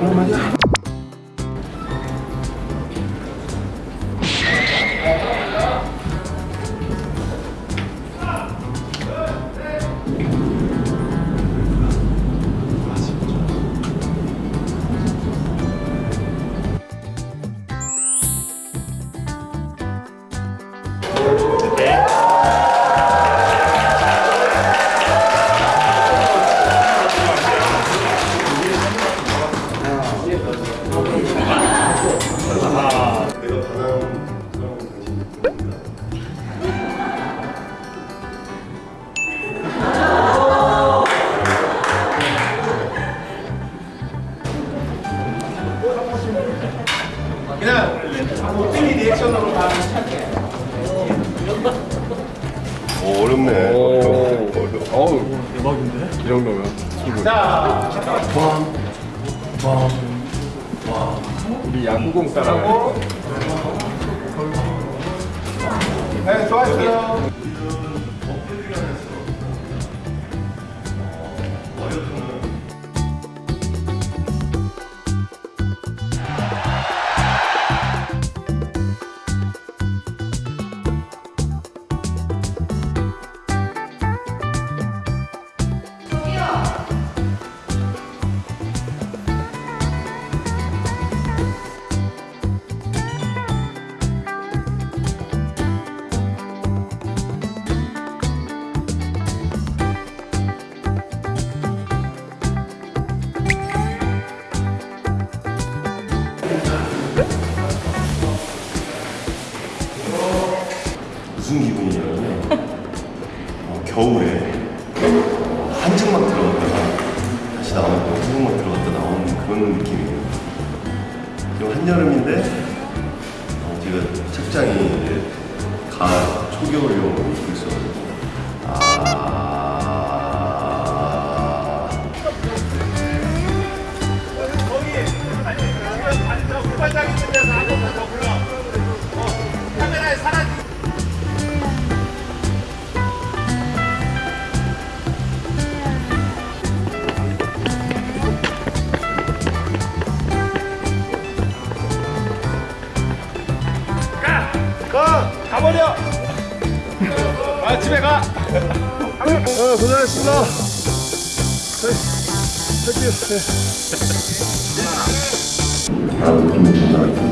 내가 그냥 땡이 리액션으로 다 오, 어렵네. 어려워. 어우 대박인데? 이 정도면 자, 우리 야구공 따라가니까 네, 좋았어요. 겨울에 한증막 들어갔다가 다시 거 한증막 들어갔다 나오는 그런 느낌이에요. 그리고 한여름인데 어, 제가 착장이 이제 가을 초겨울용 입고 있어가지고 가! 가버려! 아 집에 가! 어 고생하셨습니다 네, 할게요 네. 좀 나요.